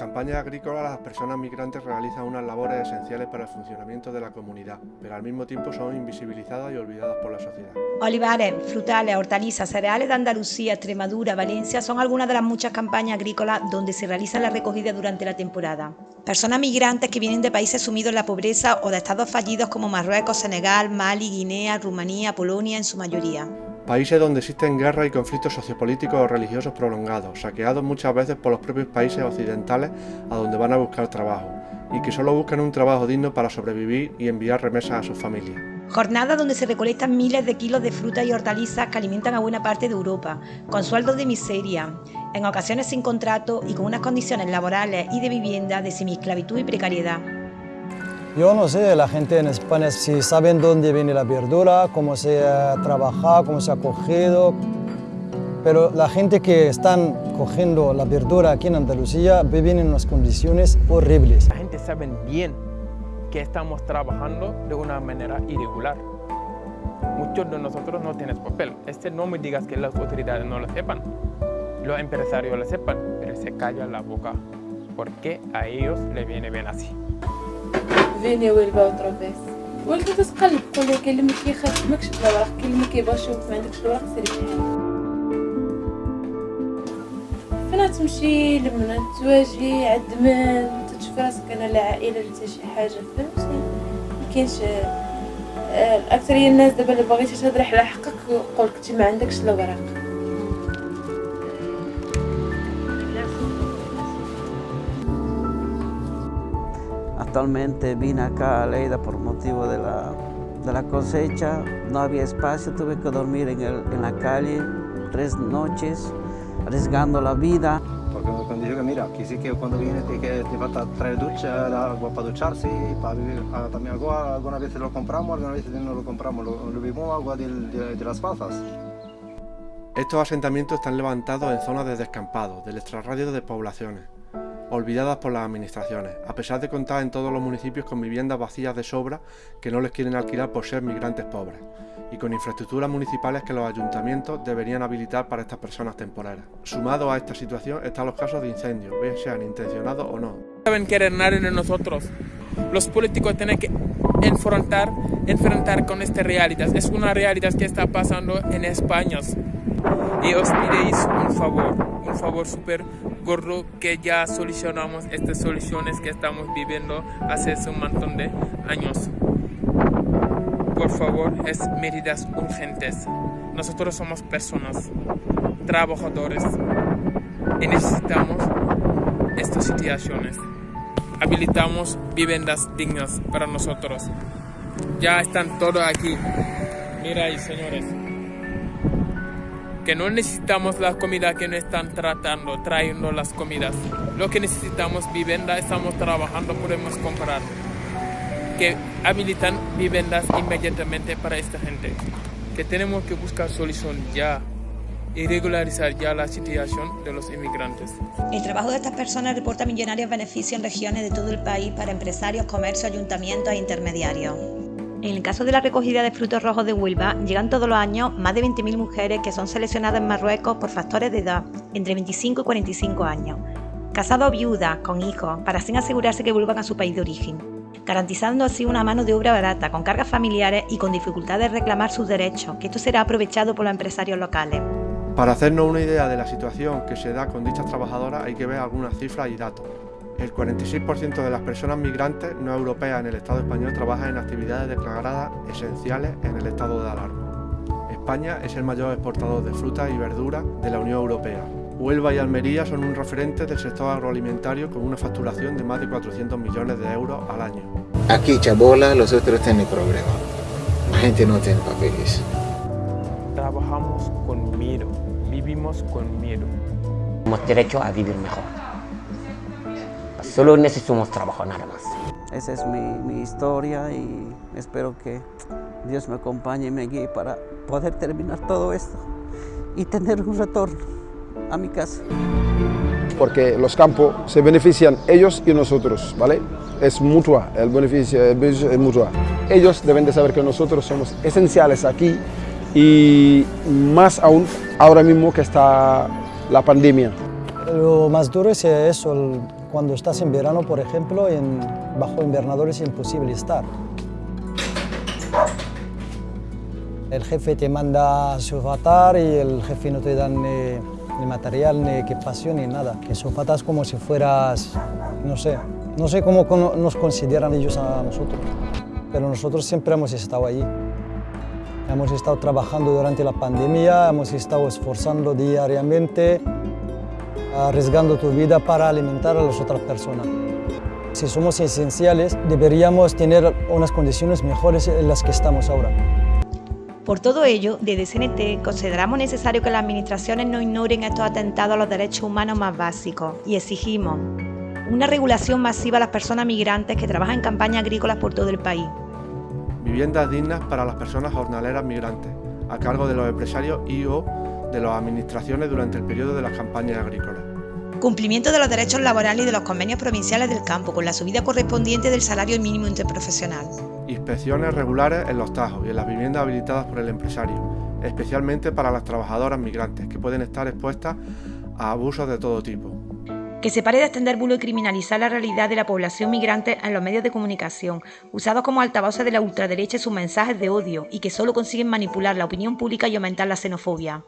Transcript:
campañas agrícolas las personas migrantes realizan unas labores esenciales para el funcionamiento de la comunidad, pero al mismo tiempo son invisibilizadas y olvidadas por la sociedad. Olivares, frutales, hortalizas, cereales de Andalucía, Extremadura, Valencia son algunas de las muchas campañas agrícolas donde se realiza la recogida durante la temporada. Personas migrantes que vienen de países sumidos en la pobreza o de estados fallidos como Marruecos, Senegal, Mali, Guinea, Rumanía, Polonia en su mayoría. Países donde existen guerras y conflictos sociopolíticos o religiosos prolongados, saqueados muchas veces por los propios países occidentales a donde van a buscar trabajo, y que solo buscan un trabajo digno para sobrevivir y enviar remesas a sus familias. Jornadas donde se recolectan miles de kilos de frutas y hortalizas que alimentan a buena parte de Europa, con sueldos de miseria, en ocasiones sin contrato y con unas condiciones laborales y de vivienda de semiesclavitud y precariedad. Yo no sé, la gente en España si saben dónde viene la verdura, cómo se ha trabajado, cómo se ha cogido, pero la gente que están cogiendo la verdura aquí en Andalucía viven en unas condiciones horribles. La gente sabe bien que estamos trabajando de una manera irregular. Muchos de nosotros no tienen papel. Este no me digas que las autoridades no lo sepan. Los empresarios lo sepan, pero se calla la boca porque a ellos les viene bien así. فيني ويلبا وترابيس والدي تتقلب تقول لي كاين اللي ما كيخدمكش بالوراق كاين اللي ما كيبغيش يشوف ما عندكش الوراق سيري بحال فين تمشي لمن تواجهي عند من تشوف راسك أنا لا عائلة لا شي حاجة فهمتي؟ ما كاينش الأكثرية الناس دابا اللي باغيتي تهضري على حقك يقولك انت ما عندكش الوراق Actualmente vine acá a Leida por motivo de la, de la cosecha, no había espacio, tuve que dormir en, el, en la calle tres noches, arriesgando la vida. Porque cuando digo que mira, aquí sí que cuando viene te, que te falta traer ducha, agua para ducharse, para vivir, ah, también agua, algunas veces lo compramos, algunas veces no lo compramos, lo, lo bebemos agua del- de, de las pasas. Estos asentamientos están levantados en zonas de descampado, del extrarradio de poblaciones, olvidadas por las administraciones, a pesar de contar en todos los municipios con viviendas vacías de sobra que no les quieren alquilar por ser migrantes pobres, y con infraestructuras municipales que los ayuntamientos deberían habilitar para estas personas temporeras. Sumado a esta situación están los casos de incendios, bien sean intencionados o no. saben querer nadie de nosotros. Los políticos tienen que enfrentar, enfrentar con esta realidad. Es una realidad que está pasando en España. Y os pideis un favor, un favor súper gordo que ya solucionamos estas soluciones que estamos viviendo hace un montón de años. Por favor, es medidas urgentes. Nosotros somos personas, trabajadores, y necesitamos estas situaciones. Habilitamos viviendas dignas para nosotros. Ya están todos aquí. Mira ahí, señores. Que no necesitamos la comida que nos están tratando, trayendo las comidas. Lo que necesitamos vivienda, estamos trabajando, podemos comprar. Que habilitan viviendas inmediatamente para esta gente. Que tenemos que buscar solución ya y regularizar ya la situación de los inmigrantes. El trabajo de estas personas reporta millonarios beneficios en regiones de todo el país para empresarios, comercios, ayuntamientos e intermediarios. En el caso de la recogida de frutos rojos de Huelva, llegan todos los años más de 20.000 mujeres que son seleccionadas en Marruecos por factores de edad entre 25 y 45 años, casadas o viudas, con hijos, para así asegurarse que vuelvan a su país de origen, garantizando así una mano de obra barata, con cargas familiares y con dificultad de reclamar sus derechos, que esto será aprovechado por los empresarios locales. Para hacernos una idea de la situación que se da con dichas trabajadoras hay que ver algunas cifras y datos. El 46% de las personas migrantes no europeas en el Estado español trabajan en actividades declaradas esenciales en el estado de alarma. España es el mayor exportador de frutas y verduras de la Unión Europea. Huelva y Almería son un referente del sector agroalimentario con una facturación de más de 400 millones de euros al año. Aquí Chabola, los otros tienen problema. La gente no tiene papeles. Trabajamos con miedo, vivimos con miedo. Tenemos derecho a vivir mejor. Solo necesitamos trabajo, nada más. Esa es mi, mi historia y espero que Dios me acompañe y me guíe para poder terminar todo esto y tener un retorno a mi casa. porque los campos se benefician ellos y nosotros, ¿vale? Es mutua, el beneficio, el beneficio es mutua. Ellos deben de saber que nosotros somos esenciales aquí y más aún ahora mismo que está la pandemia. Lo más duro es eso, el Cuando estás en verano, por ejemplo, en, bajo invernador es imposible estar. El jefe te manda a sulfatar y el jefe no te da ni, ni material, ni equipación, ni nada. Que sulfatas como si fueras, no sé, no sé cómo nos consideran ellos a nosotros, pero nosotros siempre hemos estado allí. Hemos estado trabajando durante la pandemia, hemos estado esforzando diariamente, arriesgando tu vida para alimentar a las otras personas. Si somos esenciales, deberíamos tener unas condiciones mejores en las que estamos ahora. Por todo ello, desde CNT consideramos necesario que las administraciones no ignoren estos atentados a los derechos humanos más básicos y exigimos una regulación masiva a las personas migrantes que trabajan en campañas agrícolas por todo el país, viviendas dignas para las personas jornaleras migrantes, a cargo de los empresarios y o de las administraciones durante el periodo de las campañas agrícolas. Cumplimiento de los derechos laborales y de los convenios provinciales del campo, con la subida correspondiente del salario mínimo interprofesional. Inspecciones regulares en los tajos y en las viviendas habilitadas por el empresario, especialmente para las trabajadoras migrantes, que pueden estar expuestas a abusos de todo tipo que se pare de extender bulo y criminalizar la realidad de la población migrante en los medios de comunicación, usados como altavoces de la ultraderecha y sus mensajes de odio, y que solo consiguen manipular la opinión pública y aumentar la xenofobia.